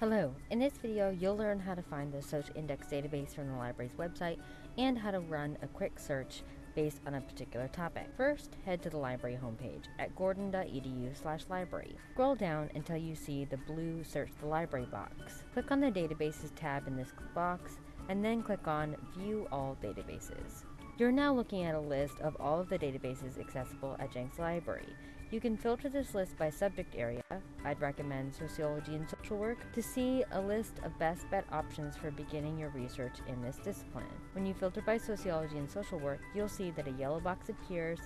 Hello, in this video you'll learn how to find the SocINDEX database from the library's website and how to run a quick search based on a particular topic. First, head to the library homepage at gordon.edu slash library. Scroll down until you see the blue Search the Library box. Click on the Databases tab in this box and then click on View All Databases. You're now looking at a list of all of the databases accessible at Jenks Library. You can filter this list by subject area, I'd recommend sociology and social work, to see a list of best bet options for beginning your research in this discipline. When you filter by sociology and social work, you'll see that a yellow box appears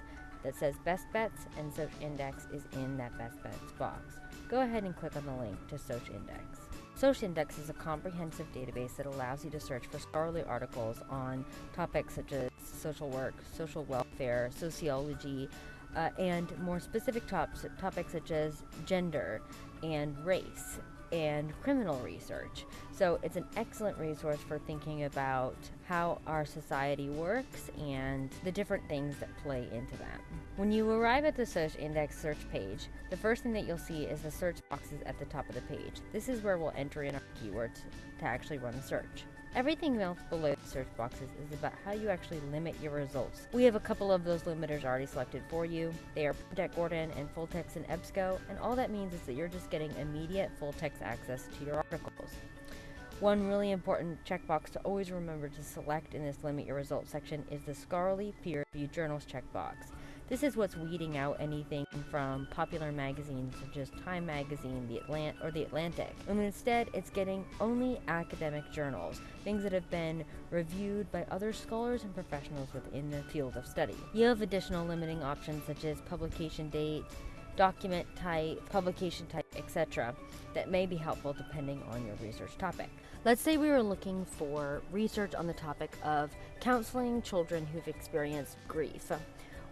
that says best bets and SocINDEX is in that best bets box. Go ahead and click on the link to SocINDEX. SocINDEX is a comprehensive database that allows you to search for scholarly articles on topics such as social work, social welfare, sociology, uh, and more specific topics such as gender and race and criminal research. So it's an excellent resource for thinking about how our society works and the different things that play into that. When you arrive at the SocINDEX search page, the first thing that you'll see is the search boxes at the top of the page. This is where we'll enter in our keywords to actually run the search. Everything else below the search boxes is about how you actually limit your results. We have a couple of those limiters already selected for you. They are Project Gordon and full text in EBSCO, and all that means is that you're just getting immediate full text access to your articles. One really important checkbox to always remember to select in this limit your results section is the scholarly peer reviewed journals checkbox. This is what's weeding out anything from popular magazines such as Time Magazine, The Atlant or The Atlantic. And instead, it's getting only academic journals, things that have been reviewed by other scholars and professionals within the field of study. You have additional limiting options such as publication date, document type, publication type, etc., that may be helpful depending on your research topic. Let's say we were looking for research on the topic of counseling children who've experienced grief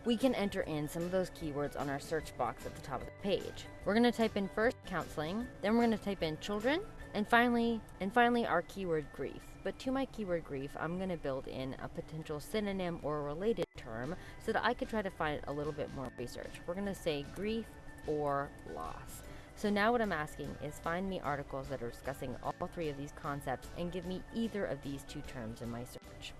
we can enter in some of those keywords on our search box at the top of the page. We're going to type in first counseling, then we're going to type in children, and finally, and finally our keyword grief. But to my keyword grief, I'm going to build in a potential synonym or related term so that I could try to find a little bit more research. We're going to say grief or loss. So now what I'm asking is find me articles that are discussing all three of these concepts and give me either of these two terms in my search.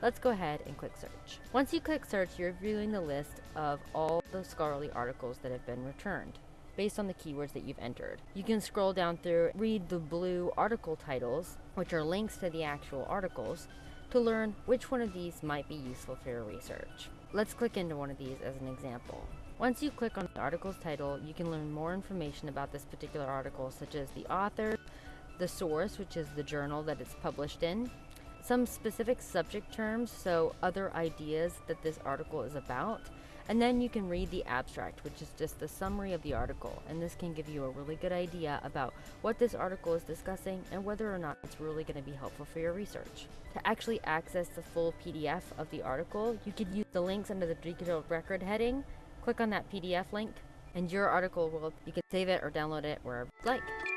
Let's go ahead and click search. Once you click search, you're viewing the list of all the scholarly articles that have been returned based on the keywords that you've entered. You can scroll down through, read the blue article titles, which are links to the actual articles, to learn which one of these might be useful for your research. Let's click into one of these as an example. Once you click on the article's title, you can learn more information about this particular article, such as the author, the source, which is the journal that it's published in, some specific subject terms, so other ideas that this article is about. And then you can read the abstract, which is just the summary of the article. And this can give you a really good idea about what this article is discussing and whether or not it's really going to be helpful for your research. To actually access the full PDF of the article, you could use the links under the digital record heading. Click on that PDF link, and your article will, you can save it or download it wherever you like.